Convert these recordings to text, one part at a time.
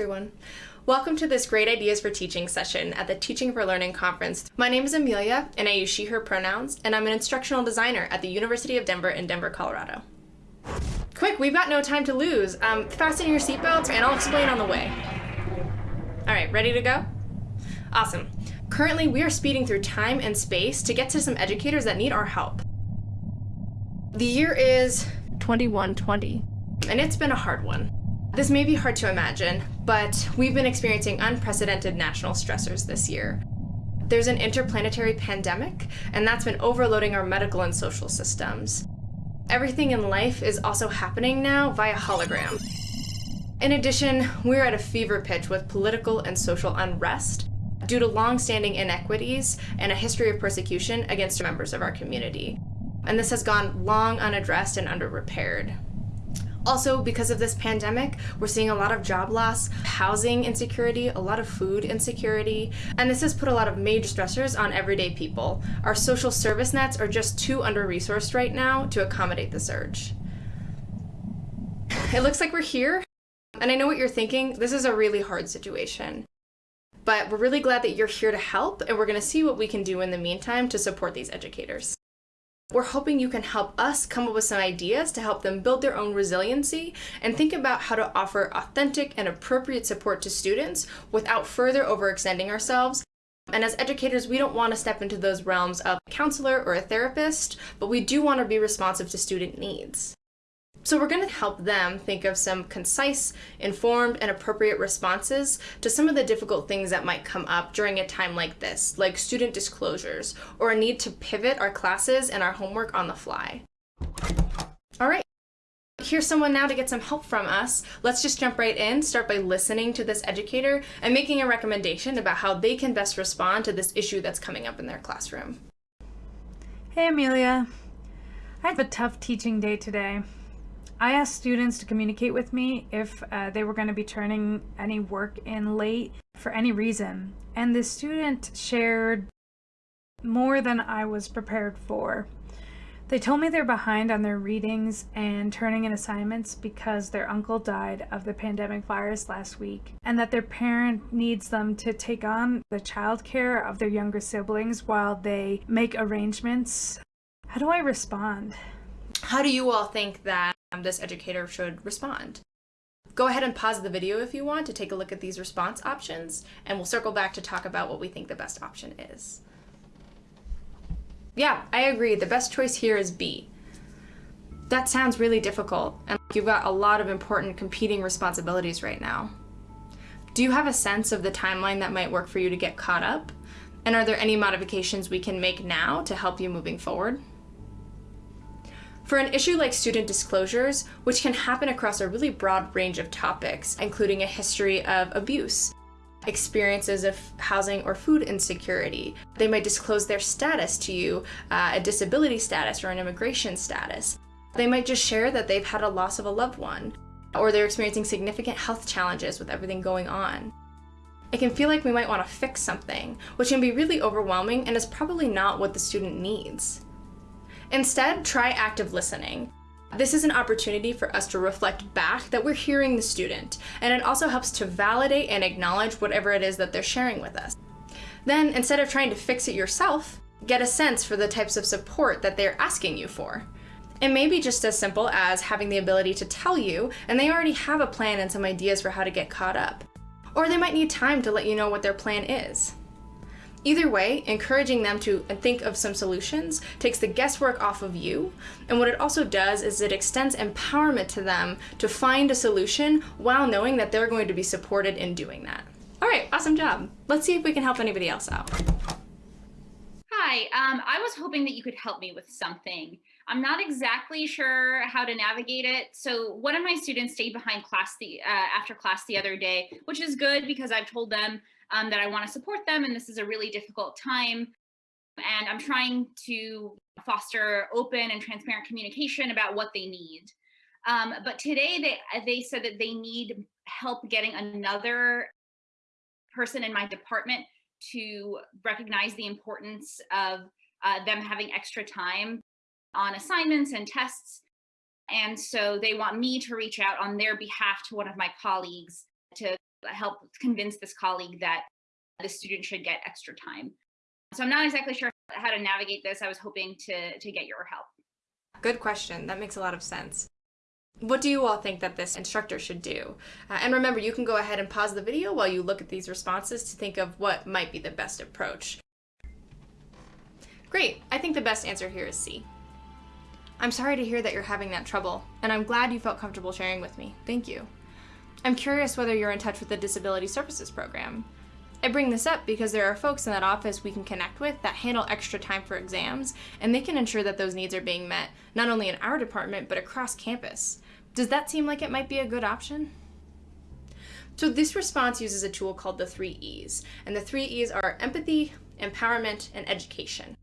everyone. Welcome to this Great Ideas for Teaching session at the Teaching for Learning conference. My name is Amelia and I use she, her pronouns, and I'm an instructional designer at the University of Denver in Denver, Colorado. Quick, we've got no time to lose. Um, fasten your seatbelts and I'll explain on the way. All right, ready to go? Awesome. Currently, we are speeding through time and space to get to some educators that need our help. The year is 2120, and it's been a hard one. This may be hard to imagine, but we've been experiencing unprecedented national stressors this year. There's an interplanetary pandemic, and that's been overloading our medical and social systems. Everything in life is also happening now via hologram. In addition, we're at a fever pitch with political and social unrest due to long-standing inequities and a history of persecution against members of our community. And this has gone long unaddressed and under-repaired. Also, because of this pandemic, we're seeing a lot of job loss, housing insecurity, a lot of food insecurity, and this has put a lot of major stressors on everyday people. Our social service nets are just too under-resourced right now to accommodate the surge. It looks like we're here, and I know what you're thinking, this is a really hard situation. But we're really glad that you're here to help, and we're gonna see what we can do in the meantime to support these educators. We're hoping you can help us come up with some ideas to help them build their own resiliency and think about how to offer authentic and appropriate support to students without further overextending ourselves. And as educators, we don't want to step into those realms of a counselor or a therapist, but we do want to be responsive to student needs. So we're going to help them think of some concise, informed, and appropriate responses to some of the difficult things that might come up during a time like this, like student disclosures, or a need to pivot our classes and our homework on the fly. All right. Here's someone now to get some help from us. Let's just jump right in, start by listening to this educator and making a recommendation about how they can best respond to this issue that's coming up in their classroom. Hey Amelia. I have a tough teaching day today. I asked students to communicate with me if uh, they were going to be turning any work in late for any reason. And the student shared more than I was prepared for. They told me they're behind on their readings and turning in assignments because their uncle died of the pandemic virus last week, and that their parent needs them to take on the childcare of their younger siblings while they make arrangements. How do I respond? How do you all think that Um, this educator should respond. Go ahead and pause the video if you want to take a look at these response options, and we'll circle back to talk about what we think the best option is. Yeah, I agree. The best choice here is B. That sounds really difficult, and you've got a lot of important competing responsibilities right now. Do you have a sense of the timeline that might work for you to get caught up? And are there any modifications we can make now to help you moving forward? For an issue like student disclosures, which can happen across a really broad range of topics, including a history of abuse, experiences of housing or food insecurity. They might disclose their status to you, uh, a disability status or an immigration status. They might just share that they've had a loss of a loved one, or they're experiencing significant health challenges with everything going on. It can feel like we might want to fix something, which can be really overwhelming and is probably not what the student needs. Instead, try active listening. This is an opportunity for us to reflect back that we're hearing the student, and it also helps to validate and acknowledge whatever it is that they're sharing with us. Then, instead of trying to fix it yourself, get a sense for the types of support that they're asking you for. It may be just as simple as having the ability to tell you, and they already have a plan and some ideas for how to get caught up. Or they might need time to let you know what their plan is. Either way, encouraging them to think of some solutions takes the guesswork off of you, and what it also does is it extends empowerment to them to find a solution while knowing that they're going to be supported in doing that. All right, awesome job. Let's see if we can help anybody else out. Hi, um, I was hoping that you could help me with something. I'm not exactly sure how to navigate it. So one of my students stayed behind class the uh, after class the other day, which is good because I've told them um, that I want to support them and this is a really difficult time. And I'm trying to foster open and transparent communication about what they need. Um, but today they, they said that they need help getting another person in my department to recognize the importance of uh, them having extra time on assignments and tests. And so they want me to reach out on their behalf to one of my colleagues to help convince this colleague that the student should get extra time. So I'm not exactly sure how to navigate this. I was hoping to, to get your help. Good question. That makes a lot of sense. What do you all think that this instructor should do? Uh, and remember, you can go ahead and pause the video while you look at these responses to think of what might be the best approach. Great, I think the best answer here is C. I'm sorry to hear that you're having that trouble, and I'm glad you felt comfortable sharing with me. Thank you. I'm curious whether you're in touch with the Disability Services Program. I bring this up because there are folks in that office we can connect with that handle extra time for exams, and they can ensure that those needs are being met, not only in our department, but across campus. Does that seem like it might be a good option? So this response uses a tool called the three E's, and the three E's are empathy, empowerment, and education.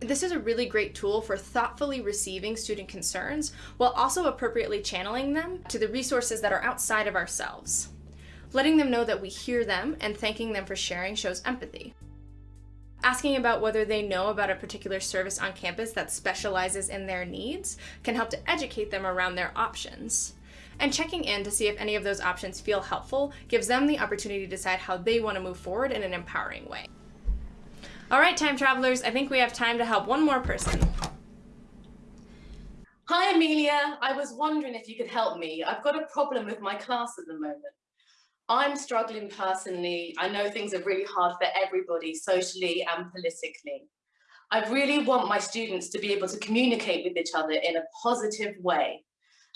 This is a really great tool for thoughtfully receiving student concerns while also appropriately channeling them to the resources that are outside of ourselves. Letting them know that we hear them and thanking them for sharing shows empathy. Asking about whether they know about a particular service on campus that specializes in their needs can help to educate them around their options. And checking in to see if any of those options feel helpful gives them the opportunity to decide how they want to move forward in an empowering way. All right, time travelers, I think we have time to help one more person. Hi, Amelia. I was wondering if you could help me. I've got a problem with my class at the moment. I'm struggling personally. I know things are really hard for everybody socially and politically. I really want my students to be able to communicate with each other in a positive way.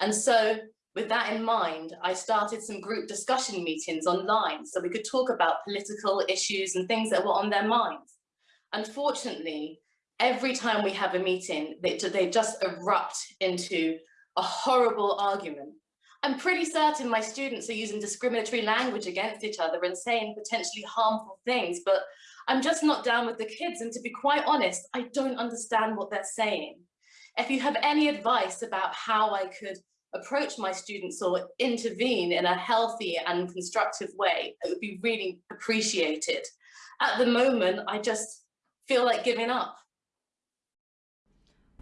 And so with that in mind, I started some group discussion meetings online so we could talk about political issues and things that were on their minds. Unfortunately, every time we have a meeting, they, they just erupt into a horrible argument I'm pretty certain my students are using discriminatory language against each other and saying potentially harmful things, but I'm just not down with the kids. And to be quite honest, I don't understand what they're saying. If you have any advice about how I could approach my students or intervene in a healthy and constructive way, it would be really appreciated. At the moment, I just feel like giving up.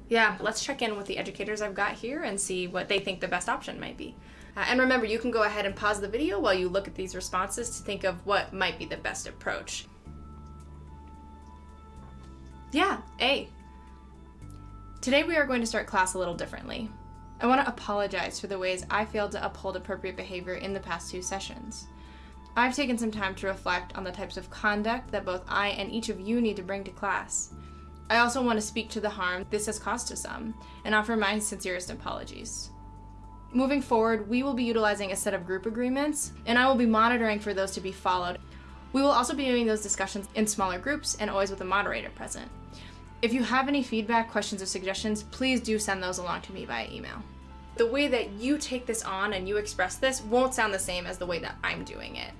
Yeah, let's check in with the educators I've got here and see what they think the best option might be. Uh, and remember, you can go ahead and pause the video while you look at these responses to think of what might be the best approach. Yeah, A. Today we are going to start class a little differently. I want to apologize for the ways I failed to uphold appropriate behavior in the past two sessions. I've taken some time to reflect on the types of conduct that both I and each of you need to bring to class. I also want to speak to the harm this has caused to some and offer my sincerest apologies. Moving forward, we will be utilizing a set of group agreements, and I will be monitoring for those to be followed. We will also be doing those discussions in smaller groups and always with a moderator present. If you have any feedback, questions, or suggestions, please do send those along to me via email. The way that you take this on and you express this won't sound the same as the way that I'm doing it.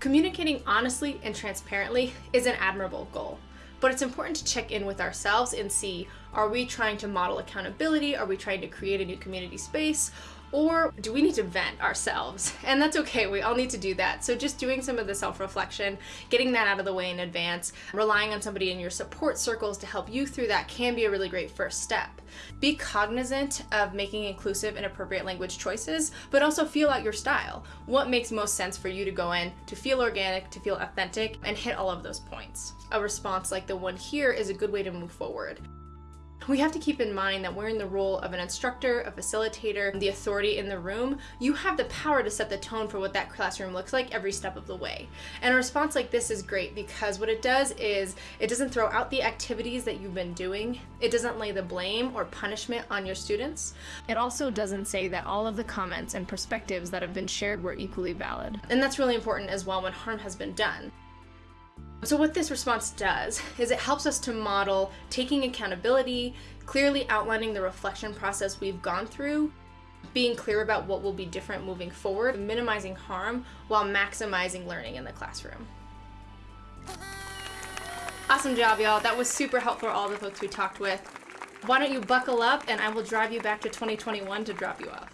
Communicating honestly and transparently is an admirable goal but it's important to check in with ourselves and see, are we trying to model accountability? Are we trying to create a new community space? Or do we need to vent ourselves? And that's okay, we all need to do that. So just doing some of the self-reflection, getting that out of the way in advance, relying on somebody in your support circles to help you through that can be a really great first step. Be cognizant of making inclusive and appropriate language choices, but also feel out your style. What makes most sense for you to go in to feel organic, to feel authentic, and hit all of those points. A response like the one here is a good way to move forward we have to keep in mind that we're in the role of an instructor, a facilitator, the authority in the room. You have the power to set the tone for what that classroom looks like every step of the way. And a response like this is great because what it does is it doesn't throw out the activities that you've been doing. It doesn't lay the blame or punishment on your students. It also doesn't say that all of the comments and perspectives that have been shared were equally valid. And that's really important as well when harm has been done. So what this response does is it helps us to model taking accountability, clearly outlining the reflection process we've gone through, being clear about what will be different moving forward, minimizing harm while maximizing learning in the classroom. Awesome job, y'all. That was super helpful for all the folks we talked with. Why don't you buckle up and I will drive you back to 2021 to drop you off.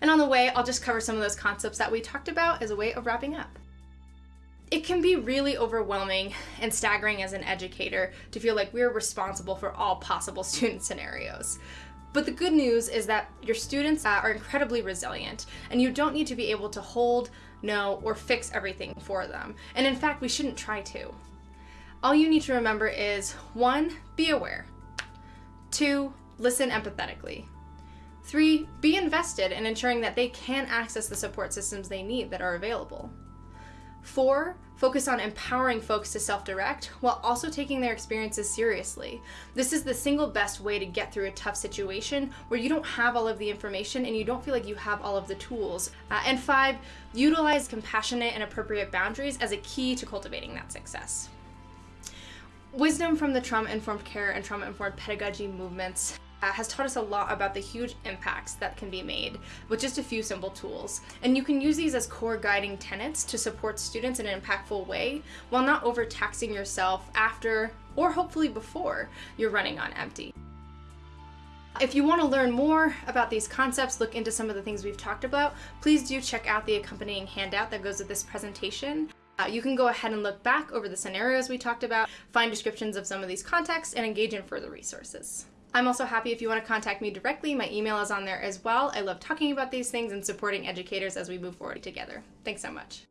And on the way, I'll just cover some of those concepts that we talked about as a way of wrapping up. It can be really overwhelming and staggering as an educator to feel like we're responsible for all possible student scenarios. But the good news is that your students uh, are incredibly resilient and you don't need to be able to hold, know, or fix everything for them. And in fact, we shouldn't try to. All you need to remember is one, be aware. Two, listen empathetically. Three, be invested in ensuring that they can access the support systems they need that are available. Four, focus on empowering folks to self direct while also taking their experiences seriously. This is the single best way to get through a tough situation where you don't have all of the information and you don't feel like you have all of the tools. Uh, and five, utilize compassionate and appropriate boundaries as a key to cultivating that success. Wisdom from the trauma informed care and trauma informed pedagogy movements uh, has taught us a lot about the huge impacts that can be made with just a few simple tools. And you can use these as core guiding tenets to support students in an impactful way while not overtaxing yourself after or hopefully before you're running on empty. If you want to learn more about these concepts, look into some of the things we've talked about, please do check out the accompanying handout that goes with this presentation. Uh, you can go ahead and look back over the scenarios we talked about, find descriptions of some of these contexts, and engage in further resources. I'm also happy if you want to contact me directly. My email is on there as well. I love talking about these things and supporting educators as we move forward together. Thanks so much.